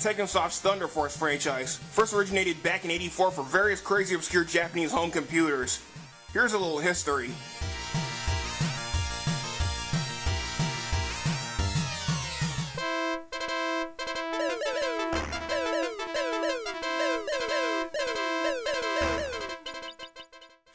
The ill-fated Thunder Force franchise first originated back in 84 for various crazy obscure Japanese home computers. Here's a little history.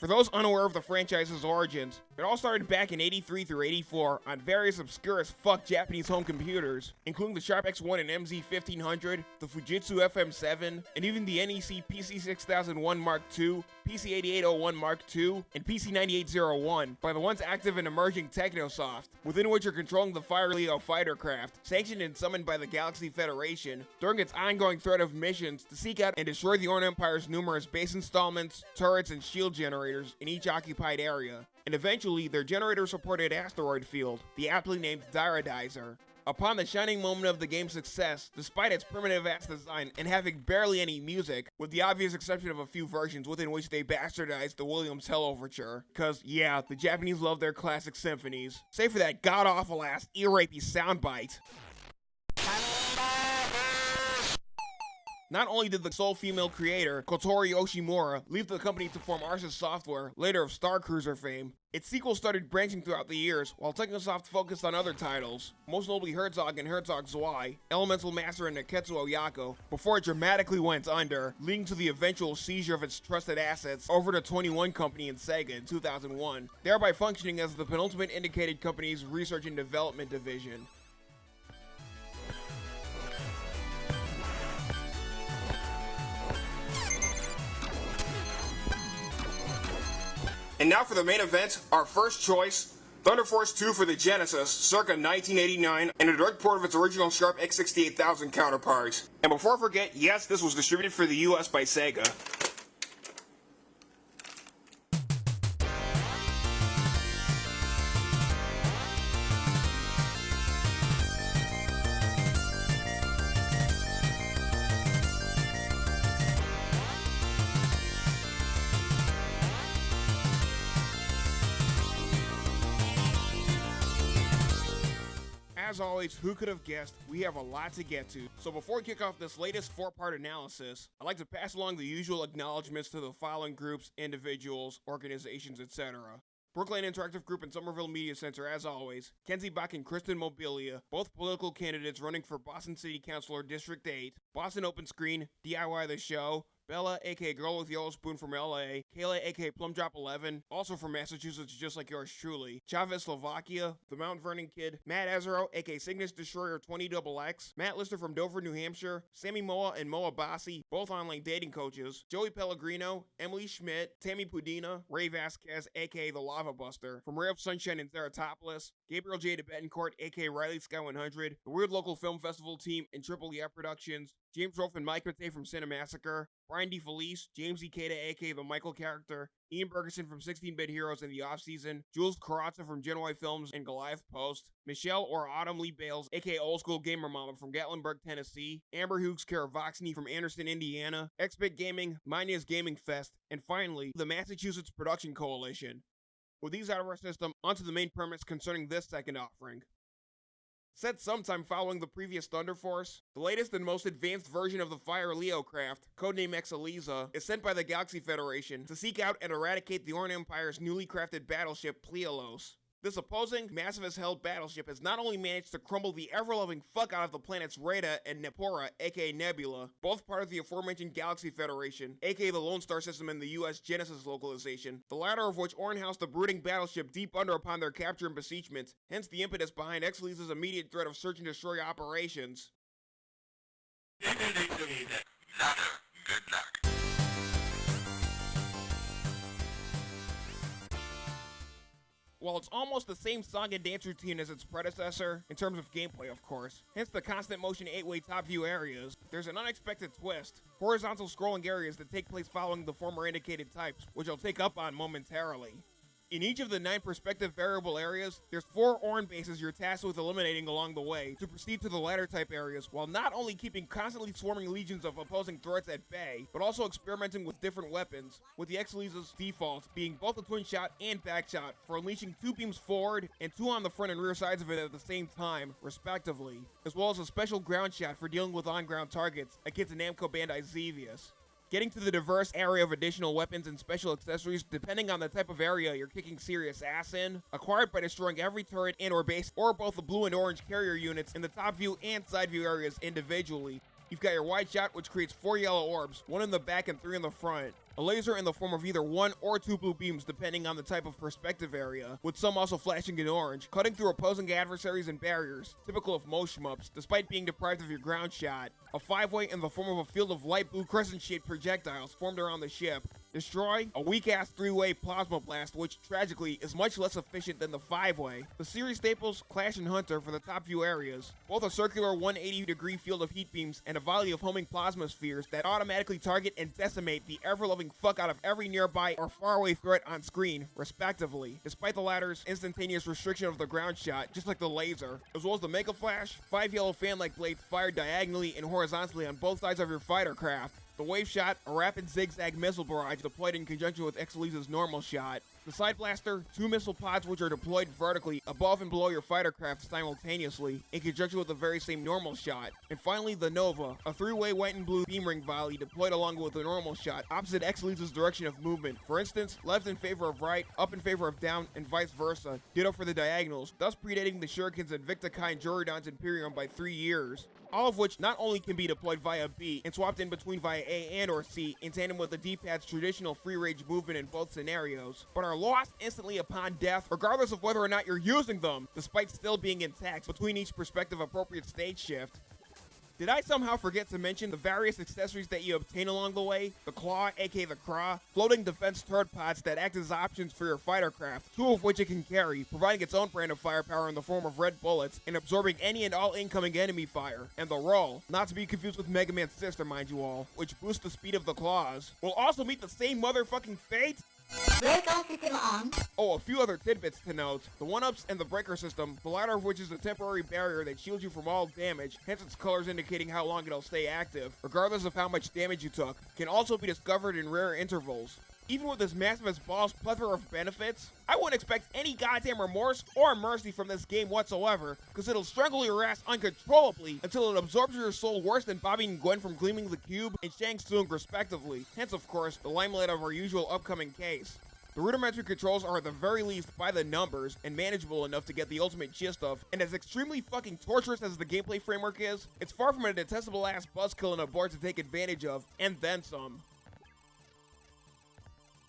Those unaware of the franchise's origins, it all started back in 83 through 84 on various obscure as fuck Japanese home computers, including the Sharp X1 and MZ1500, the Fujitsu FM7, and even the NEC PC6001 Mark II, PC8801 Mark II, and PC9801 by the once active and emerging Technosoft, within which you're controlling the Fire Leo fighter craft, sanctioned and summoned by the Galaxy Federation, during its ongoing threat of missions to seek out and destroy the Orn Empire's numerous base installments, turrets, and shield generators in each occupied area, and eventually their generator-supported asteroid field, the aptly named Dyrodizer. Upon the shining moment of the game's success, despite its primitive ass design and having barely any music, with the obvious exception of a few versions within which they bastardized the Williams Tell Overture. Cause yeah, the Japanese love their classic symphonies. Save for that god-awful ass ear-rapey soundbite. Not only did the sole female creator, Kotori Yoshimura, leave the company to form Arsys Software, later of Star Cruiser fame, its sequels started branching throughout the years, while Technosoft focused on other titles, most notably Herzog and Herzog Zwei, Elemental Master and Nekketsu Oyako, before it dramatically went under, leading to the eventual seizure of its trusted assets over to 21 Company and Sega in 2001, thereby functioning as the penultimate indicated company's research and development division. And now for the main event, our first choice, Thunder Force 2 for the Genesis, circa 1989, and a direct port of its original Sharp X68000 counterpart. And before I forget, yes, this was distributed for the US by Sega. Who could have guessed, we have a lot to get to. So before we kick off this latest four-part analysis, I'd like to pass along the usual acknowledgments to the following groups, individuals, organizations, etc. Brookline Interactive Group and Somerville Media Center, as always, Kenzie Bach and Kristen Mobilia, both political candidates running for Boston City Councilor District 8, Boston Open Screen, DIY the Show, Bella, aka Girl with Yellow Spoon from LA, Kayla, aka Plum Drop 11, also from Massachusetts, just like yours truly, Chavez, Slovakia, The Mount Vernon Kid, Matt Azaro, aka Cygnus Destroyer 20 X, Matt Lister from Dover, New Hampshire, Sammy Moa and Moa Bassi, both online dating coaches, Joey Pellegrino, Emily Schmidt, Tammy Pudina, Ray Vasquez, aka The Lava Buster, from Ray of Sunshine in Theratopolis, Gabriel J. de Betancourt, aka Riley Sky 100, the Weird Local Film Festival team, and Triple E Productions, James Rolfe and Mike Matei from Cinemassacre, Brian DeFelice, James E. Ikeda, aka the Michael character, Ian Bergerson from 16-Bit Heroes in the offseason, Jules Carazza from Genoa Films and Goliath Post, Michelle or Autumn Lee Bales, aka Old School Gamer Mama from Gatlinburg, Tennessee, Amber Hughes Karavoxny from Anderson, Indiana, Xbit Gaming, Mania's Gaming Fest, and finally, the Massachusetts Production Coalition. With these out of our system, onto the main premise concerning this second offering. Set sometime following the previous Thunder Force, the latest and most advanced version of the Fire Leo craft, codename Exeliza, is sent by the Galaxy Federation to seek out and eradicate the Orn Empire's newly crafted battleship Plialos. This opposing, massive as hell battleship has not only managed to crumble the ever-loving fuck out of the planets Rheda and Nepura, aka Nebula, both part of the aforementioned Galaxy Federation, aka the Lone Star system in the US Genesis localization, the latter of which housed the brooding battleship deep under upon their capture and besiegement, hence the impetus behind Exeliza's immediate threat of search and destroy operations. While it's almost the same song and dance routine as its predecessor, in terms of gameplay of course, hence the constant motion 8-way top view areas, there's an unexpected twist. Horizontal scrolling areas that take place following the former indicated types, which I'll take up on momentarily. In each of the nine perspective variable areas, there's four Orn bases you're tasked with eliminating along the way to proceed to the ladder type areas, while not only keeping constantly swarming legions of opposing threats at bay, but also experimenting with different weapons, with the Exeliza's default being both a twin shot and back shot for unleashing two beams forward and two on the front and rear sides of it at the same time, respectively, as well as a special ground shot for dealing with on-ground targets against the Namco Bandai Xevious getting to the diverse area of additional weapons and special accessories depending on the type of area you're kicking serious ass in, acquired by destroying every turret and or base or both the blue and orange carrier units in the top view and side view areas individually. You've got your wide shot, which creates four yellow orbs, one in the back and three in the front. A laser in the form of either one or two blue beams depending on the type of perspective area, with some also flashing in orange, cutting through opposing adversaries and barriers, typical of most shmups, despite being deprived of your ground shot. A five-way in the form of a field of light blue crescent-shaped projectiles formed around the ship, Destroy, a weak-ass three-way plasma blast, which, tragically, is much less efficient than the five-way. The series staples, Clash and Hunter for the top few areas. Both a circular 180-degree field of heat beams and a volley of homing plasma spheres that automatically target and decimate the ever-loving fuck out of every nearby or faraway threat on screen, respectively, despite the latter's instantaneous restriction of the ground shot, just like the laser. As well as the Mega Flash, five yellow fan-like blades fired diagonally and horizontally on both sides of your fighter craft. The wave shot, a rapid zigzag missile barrage deployed in conjunction with Exeliza's normal shot. The side blaster, two missile pods which are deployed vertically above and below your fighter craft simultaneously, in conjunction with the very same normal shot. And finally, the Nova, a three-way white and blue beam ring volley deployed along with the normal shot, opposite Exeliza's direction of movement. For instance, left in favor of right, up in favor of down, and vice versa. Ditto for the diagonals, thus predating the Shurikens and Victa and Jorudan's Imperium by three years all of which not only can be deployed via B and swapped in between via A and or C in tandem with the D-pad's traditional free range movement in both scenarios, but are lost instantly upon death regardless of whether or not you're using them, despite still being intact between each perspective appropriate stage shift. Did I somehow forget to mention the various accessories that you obtain along the way? The Claw, aka the Craw, floating defense turret pods that act as options for your fighter craft, two of which it can carry, providing its own brand of firepower in the form of red bullets and absorbing any and all incoming enemy fire. And the Roll, not to be confused with Mega Man's sister, mind you all, which boosts the speed of the claws, will also meet the same motherfucking fate Oh, a few other tidbits to note. The 1-ups and the breaker system, the latter of which is a temporary barrier that shields you from all damage, hence its colors indicating how long it'll stay active, regardless of how much damage you took, can also be discovered in rare intervals. Even with this massive as balls plethora of benefits, I wouldn't expect any goddamn remorse or mercy from this game whatsoever, because it'll strangle your ass uncontrollably until it absorbs your soul worse than Bobby and Gwen from Gleaming the Cube and Shang Tsung respectively, hence of course, the limelight of our usual upcoming case. The rudimentary controls are at the very least by the numbers and manageable enough to get the ultimate gist of, and as extremely fucking torturous as the gameplay framework is, it's far from a detestable ass buzzkill in a board to take advantage of, and then some.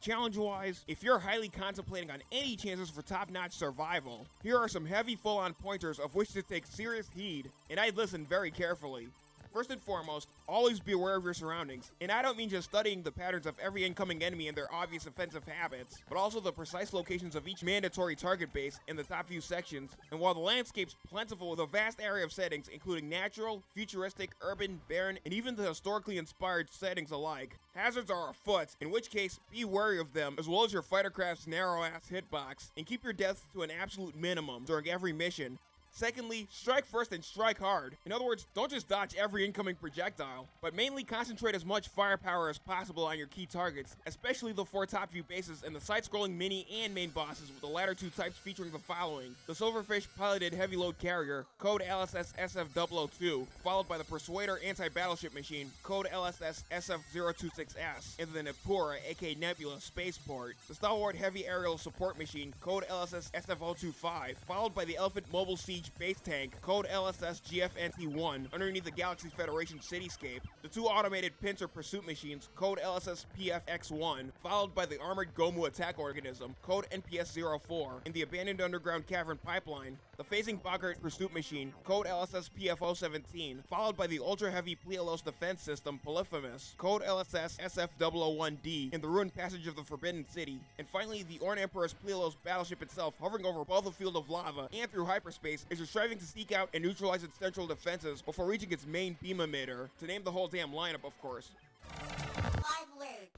Challenge-wise, if you're highly contemplating on any chances for top-notch survival, here are some heavy full-on pointers of which to take serious heed, and I'd listen very carefully. First and foremost, always be aware of your surroundings. And I don't mean just studying the patterns of every incoming enemy and their obvious offensive habits, but also the precise locations of each mandatory target base in the top few sections. And while the landscape's plentiful with a vast area of settings, including natural, futuristic, urban, barren, and even the historically inspired settings alike, hazards are afoot, in which case, be wary of them, as well as your fighter craft's narrow-ass hitbox, and keep your deaths to an absolute minimum during every mission, Secondly, strike first and strike hard. In other words, don't just dodge every incoming projectile, but mainly concentrate as much firepower as possible on your key targets, especially the four top view bases and the side-scrolling mini and main bosses with the latter two types featuring the following. The Silverfish piloted heavy load carrier, code LSS SF002, followed by the Persuader anti-battleship machine, code LSS SF026S, and the Nepura, aka Nebula, spaceport. The Stalwart heavy aerial support machine, code LSS SF025, followed by the Elephant mobile siege Siege base tank, code LSS GFNT-1, underneath the Galaxy Federation cityscape, the two automated pincer pursuit machines, code LSS PFX-1, followed by the armored Gomu attack organism, code NPS-04, in the abandoned underground cavern pipeline, the phasing Boggart pursuit machine, code LSS PFO-17, followed by the ultra-heavy Plialos defense system, Polyphemus, code LSS SF-001D, in the ruined passage of the Forbidden City, and finally the Orn Emperor's Plialos battleship itself hovering over both the field of lava and through hyperspace is you're striving to seek out and neutralize its central defenses before reaching its main beam emitter, to name the whole damn lineup, of course.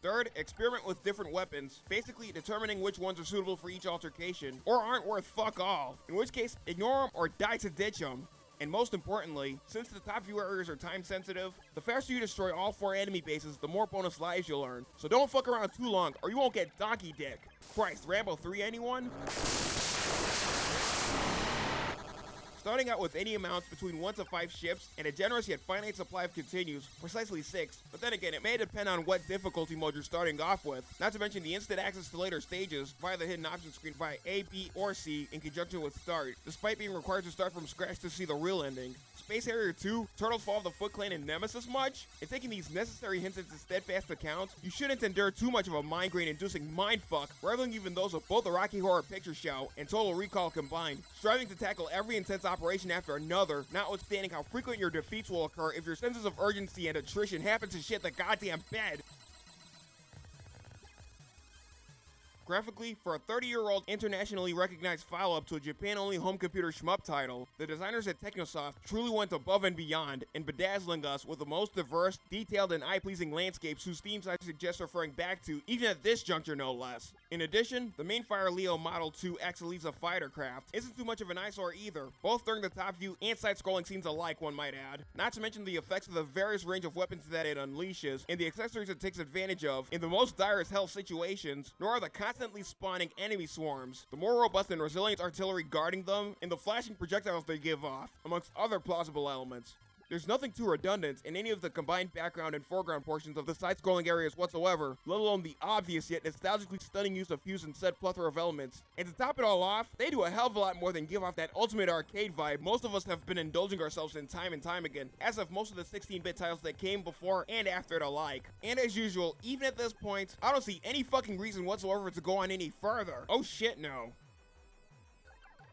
Third, experiment with different weapons, basically determining which ones are suitable for each altercation, or aren't worth fuck all, in which case ignore them or die to ditch them. And most importantly, since the top few areas are time sensitive, the faster you destroy all four enemy bases, the more bonus lives you'll earn. So don't fuck around too long or you won't get donkey dick. Christ, Rambo 3 anyone? Starting out with any amounts between 1 to 5 ships and a generous yet finite supply of continues, precisely 6, but then again it may depend on what difficulty mode you're starting off with, not to mention the instant access to later stages via the hidden option screen via A, B, or C in conjunction with start, despite being required to start from scratch to see the real ending. Space Harrier 2, Turtles Fall of the Foot Clan, and Nemesis much? And taking these necessary hints into steadfast account, you shouldn't endure too much of a migraine-inducing mindfuck, rivaling even those of both the Rocky Horror Picture Show and Total Recall combined, striving to tackle every intense operation after another, notwithstanding how frequent your defeats will occur if your senses of urgency and attrition happen to shit the goddamn bed. Graphically, for a 30-year-old internationally recognized follow-up to a Japan-only home computer shmup title, the designers at Technosoft truly went above and beyond in bedazzling us with the most diverse, detailed, and eye-pleasing landscapes whose themes I suggest referring back to, even at this juncture no less. In addition, the main Fire Leo Model 2 Axelisa fighter craft isn't too much of an eyesore either, both during the top view and side-scrolling scenes alike, one might add. Not to mention the effects of the various range of weapons that it unleashes, and the accessories it takes advantage of in the most dire as hell situations, nor are the constant constantly spawning enemy swarms, the more robust and resilient artillery guarding them, and the flashing projectiles they give off, amongst other plausible elements. There's nothing too redundant in any of the combined background and foreground portions of the side-scrolling areas whatsoever, let alone the obvious yet nostalgically stunning use of fuse and said plethora of elements. And to top it all off, they do a hell of a lot more than give off that ultimate arcade vibe most of us have been indulging ourselves in time and time again, as of most of the 16-bit titles that came before and after it alike. And as usual, even at this point, I don't see any fucking reason whatsoever to go on any further. Oh shit no.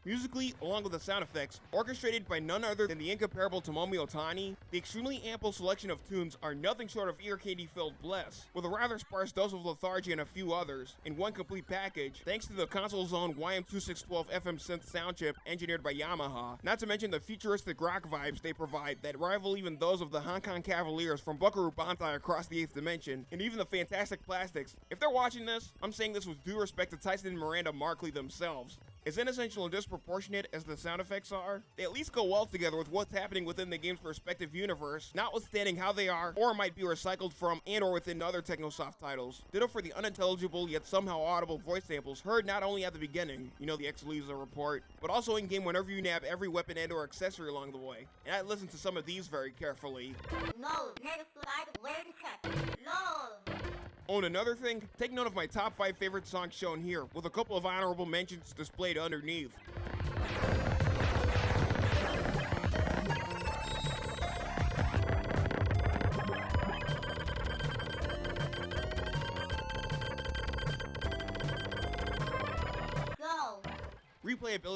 Musically, along with the sound effects, orchestrated by none other than the incomparable Tomomi Otani, the extremely ample selection of tunes are nothing short of ear candy filled bliss, with a rather sparse dose of lethargy and a few others, in one complete package, thanks to the console's own YM2612 FM synth sound chip engineered by Yamaha, not to mention the futuristic rock vibes they provide that rival even those of the Hong Kong Cavaliers from Buckaroo Banzai across the 8th dimension, and even the fantastic plastics. If they're watching this, I'm saying this with due respect to Tyson and Miranda Markley themselves. As inessential and disproportionate as the sound effects are, they at least go well together with what's happening within the game's respective universe, notwithstanding how they are or might be recycled from and or within other Technosoft titles. Ditto for the unintelligible yet somehow audible voice samples heard not only at the beginning, you know the Xalisa report, but also in-game whenever you nab every weapon and or accessory along the way. And I listened to some of these very carefully. No, Oh, another thing, take note of my top 5 favorite songs shown here, with a couple of honorable mentions displayed underneath.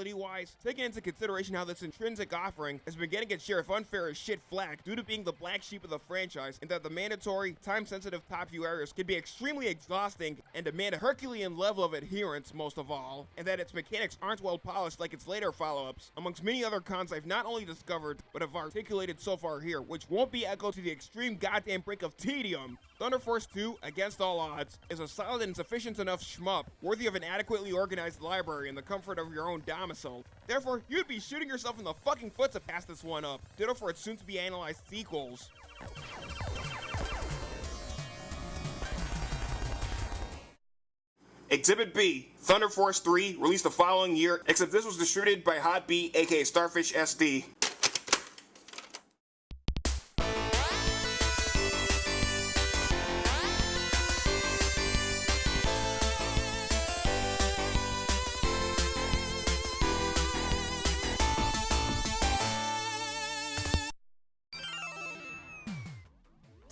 Replayability wise, taking into consideration how this intrinsic offering has been getting its share of unfair as shit flack due to being the black sheep of the franchise, and that the mandatory, time sensitive top view areas can be extremely exhausting and demand a Herculean level of adherence, most of all, and that its mechanics aren't well polished like its later follow ups, amongst many other cons I've not only discovered, but have articulated so far here, which won't be echoed to the extreme goddamn brink of tedium. Thunder Force 2, against all odds, is a solid and sufficient enough shmup, worthy of an adequately organized library in the comfort of your own domicile. Therefore, you'd be shooting yourself in the fucking foot to pass this one up. Ditto for its soon-to-be analyzed sequels. Exhibit B, Thunder Force 3, released the following year, except this was distributed by Hot B, aka Starfish SD.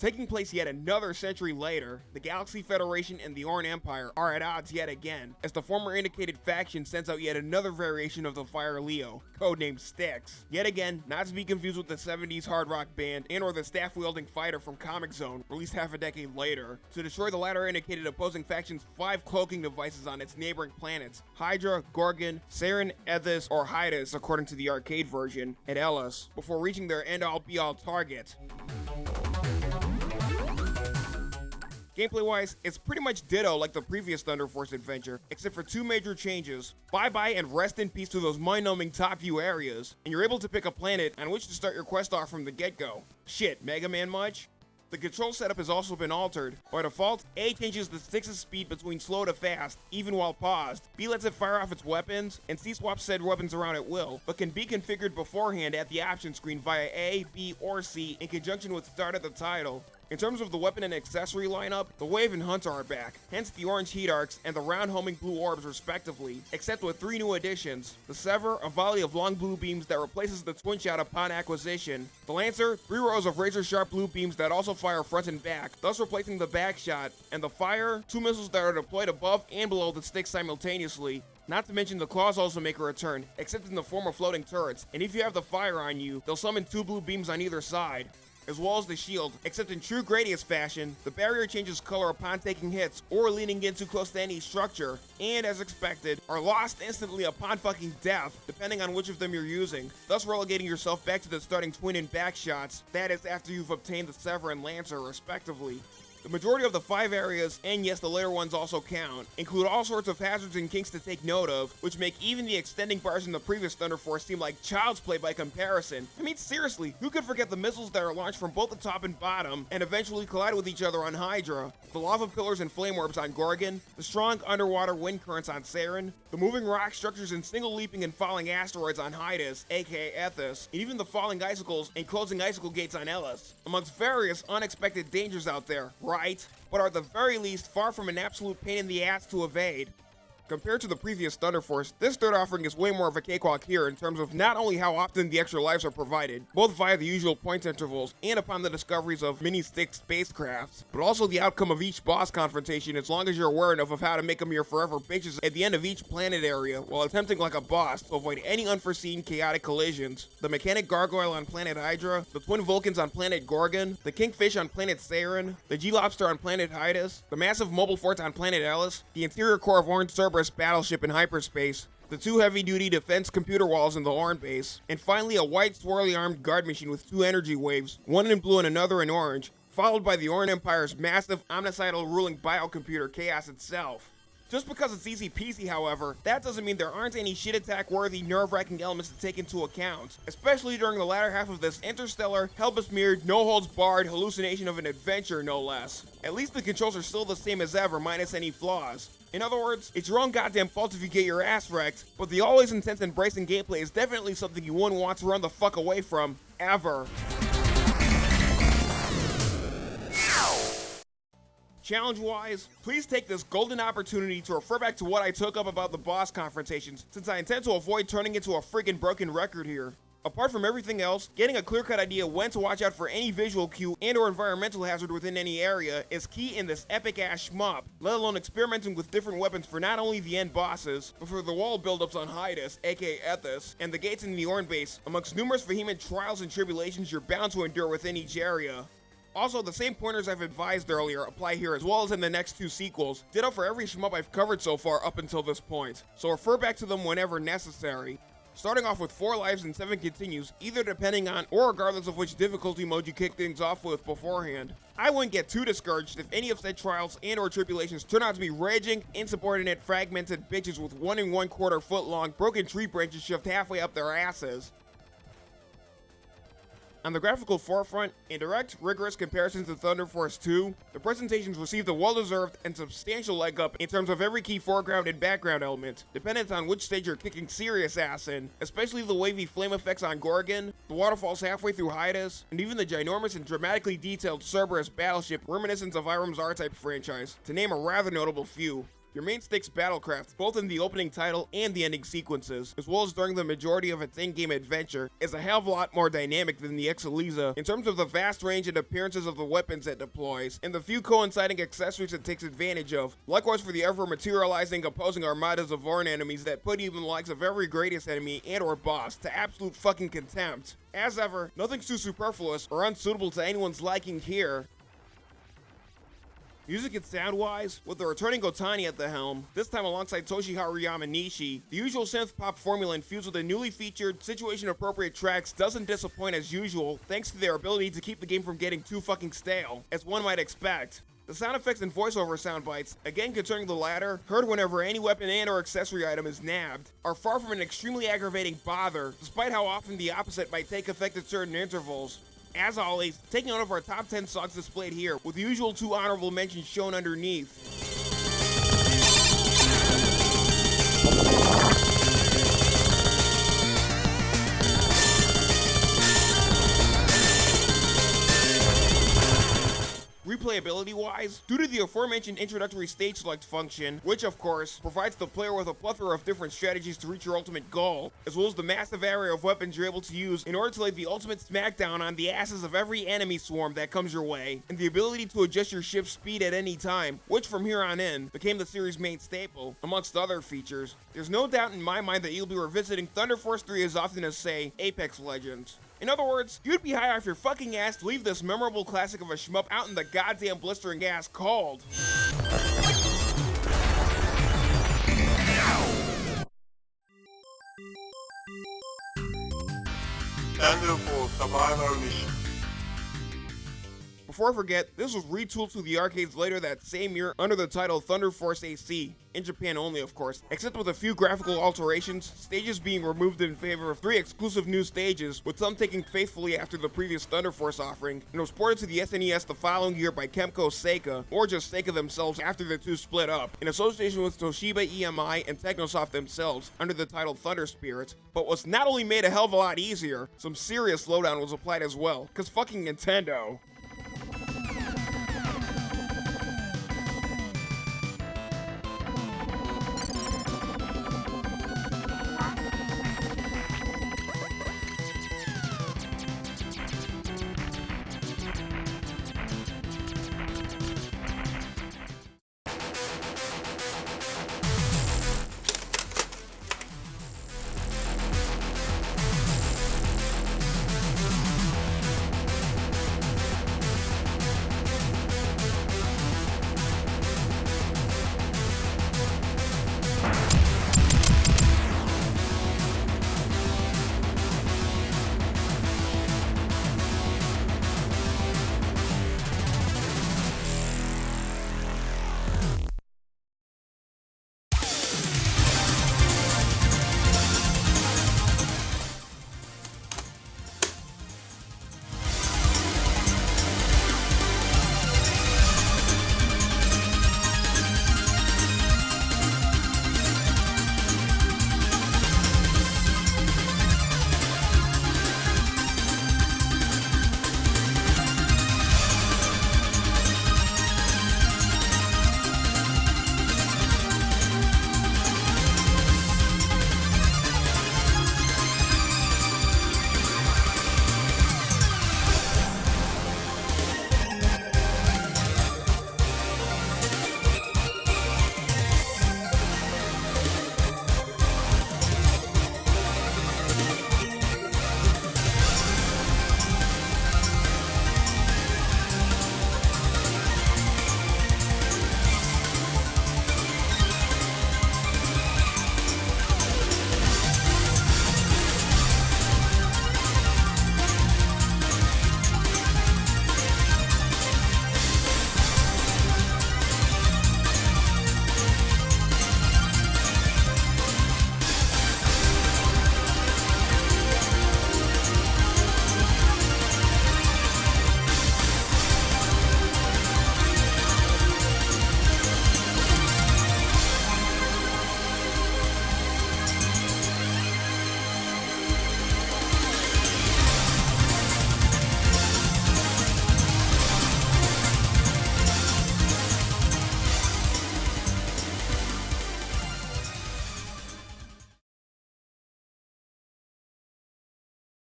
Taking place yet another century later, the Galaxy Federation and the Orn Empire are at odds yet again, as the former indicated faction sends out yet another variation of the Fire Leo, codenamed Styx. Yet again, not to be confused with the 70s hard rock band and or the staff-wielding fighter from Comix Zone, released half a decade later, to destroy the latter indicated opposing faction's five cloaking devices on its neighboring planets, Hydra, Gorgon, Saren, Ethis, or Hydus according to the arcade version, and Ellis, before reaching their end-all be-all target. Gameplay wise, it's pretty much ditto like the previous Thunder Force adventure, except for two major changes. Bye bye and rest in peace to those mind numbing top view areas, and you're able to pick a planet on which to start your quest off from the get go. Shit, Mega Man much? The control setup has also been altered. By default, A changes the stick's speed between slow to fast, even while paused. B lets it fire off its weapons, and C swaps said weapons around at will, but can be configured beforehand at the option screen via A, B, or C in conjunction with start at the title. In terms of the weapon and accessory lineup, the Wave and Hunter are back, hence the orange heat arcs and the round homing blue orbs respectively, except with three new additions. The Sever, a volley of long blue beams that replaces the twin shot upon acquisition. The Lancer, three rows of razor sharp blue beams that also fire front and back, thus replacing the back shot. And the Fire, two missiles that are deployed above and below the stick simultaneously, not to mention the claws also make a return, except in the form of floating turrets, and if you have the fire on you, they'll summon two blue beams on either side as well as the shield, except in true Gradius fashion, the barrier changes color upon taking hits or leaning in too close to any structure, and as expected, are lost instantly upon fucking death, depending on which of them you're using, thus relegating yourself back to the starting twin and back shots, that is after you've obtained the Sever and Lancer respectively. The majority of the five areas, and yes, the later ones also count, include all sorts of hazards and kinks to take note of, which make even the extending bars in the previous Thunder Force seem like child's play by comparison. I mean, seriously, who could forget the missiles that are launched from both the top and bottom, and eventually collide with each other on Hydra, the lava pillars and flame orbs on Gorgon, the strong underwater wind currents on Saren, the moving rock structures and single leaping and falling asteroids on Hydas, aka Ethis, and even the falling icicles and closing icicle gates on Ellis, amongst various unexpected dangers out there, right, but are the very least far from an absolute pain in the ass to evade. Compared to the previous Thunder Force, this third offering is way more of a cakewalk here in terms of not only how often the extra lives are provided, both via the usual point intervals and upon the discoveries of mini-stick spacecrafts, but also the outcome of each boss confrontation as long as you're aware enough of how to make them your forever bitches at the end of each planet area while attempting like a boss to avoid any unforeseen chaotic collisions. The mechanic gargoyle on planet Hydra, the twin Vulcans on planet Gorgon, the kingfish on planet Saren, the G-lobster on planet Hydas, the massive mobile fort on planet Ellis, the interior core of Orange Cerberus battleship in hyperspace, the two heavy-duty defense computer walls in the Orn base, and finally a white swirly armed guard machine with two energy waves, one in blue and another in orange, followed by the Orn Empire's massive omnicidal ruling biocomputer Chaos itself. Just because it's easy peasy, however, that doesn't mean there aren't any shit attack worthy, nerve wracking elements to take into account, especially during the latter half of this interstellar, hell besmeared, no holds barred hallucination of an adventure, no less. At least the controls are still the same as ever, minus any flaws. In other words, it's your own goddamn fault if you get your ass wrecked, but the always intense embracing gameplay is definitely something you wouldn't want to run the fuck away from, ever. Challenge wise, please take this golden opportunity to refer back to what I took up about the boss confrontations, since I intend to avoid turning into a freaking broken record here. Apart from everything else, getting a clear-cut idea when to watch out for any visual cue and or environmental hazard within any area is key in this epic-ass shmup, let alone experimenting with different weapons for not only the end bosses, but for the wall buildups on Hydas, aka Ethis, and the gates in the Orn base, amongst numerous vehement trials and tribulations you're bound to endure within each area. Also, the same pointers I've advised earlier apply here as well as in the next two sequels, ditto for every shmup I've covered so far up until this point, so refer back to them whenever necessary. Starting off with 4 lives and 7 continues, either depending on or regardless of which difficulty mode you kick things off with beforehand. I wouldn't get too discouraged if any of said trials and or tribulations turn out to be raging, insubordinate, fragmented bitches with 1 and 1 quarter foot long broken tree branches shoved halfway up their asses. On the graphical forefront, in direct, rigorous comparison to Thunder Force 2, the presentations received a well-deserved and substantial leg up in terms of every key foreground and background element, dependent on which stage you're kicking serious ass in, especially the wavy flame effects on Gorgon, the waterfalls halfway through Hydas, and even the ginormous and dramatically detailed Cerberus battleship reminiscent of Irem's R-Type franchise, to name a rather notable few. Your main stakes battlecraft, both in the opening title and the ending sequences, as well as during the majority of its in-game adventure, is a hell of a lot more dynamic than the Exeliza in terms of the vast range and appearances of the weapons it deploys, and the few coinciding accessories it takes advantage of. Likewise for the ever-materializing opposing armadas of Orn enemies that put even the likes of every greatest enemy and or boss to absolute fucking contempt. As ever, nothing's too superfluous or unsuitable to anyone's liking here, Music and sound-wise, with the returning Otani at the helm, this time alongside Toshiharu Yamanishi, the usual synth pop formula infused with the newly featured, situation-appropriate tracks doesn't disappoint as usual, thanks to their ability to keep the game from getting too fucking stale, as one might expect. The sound effects and voiceover sound bites, again concerning the latter, heard whenever any weapon and or accessory item is nabbed, are far from an extremely aggravating bother, despite how often the opposite might take effect at certain intervals. As always, taking note of our top 10 songs displayed here, with the usual two honorable mentions shown underneath. Replayability wise, due to the aforementioned introductory stage select function, which of course provides the player with a plethora of different strategies to reach your ultimate goal, as well as the massive array of weapons you're able to use in order to lay the ultimate smackdown on the asses of every enemy swarm that comes your way, and the ability to adjust your ship's speed at any time, which from here on in became the series' main staple, amongst other features, there's no doubt in my mind that you'll be revisiting Thunder Force 3 as often as, say, Apex Legends. In other words, you'd be high off your fucking ass to leave this memorable classic of a shmup out in the goddamn blistering ass cold. Survivor Mission. Before I forget, this was retooled to the arcades later that same year under the title Thunder Force AC in Japan only of course, except with a few graphical alterations, stages being removed in favor of three exclusive new stages, with some taking faithfully after the previous Thunder Force offering, and was ported to the SNES the following year by Kemco Seika, or just Seika themselves after the two split up, in association with Toshiba EMI and Technosoft themselves, under the title Thunder Spirit, but was not only made a hell of a lot easier, some serious slowdown was applied as well, cause fucking Nintendo.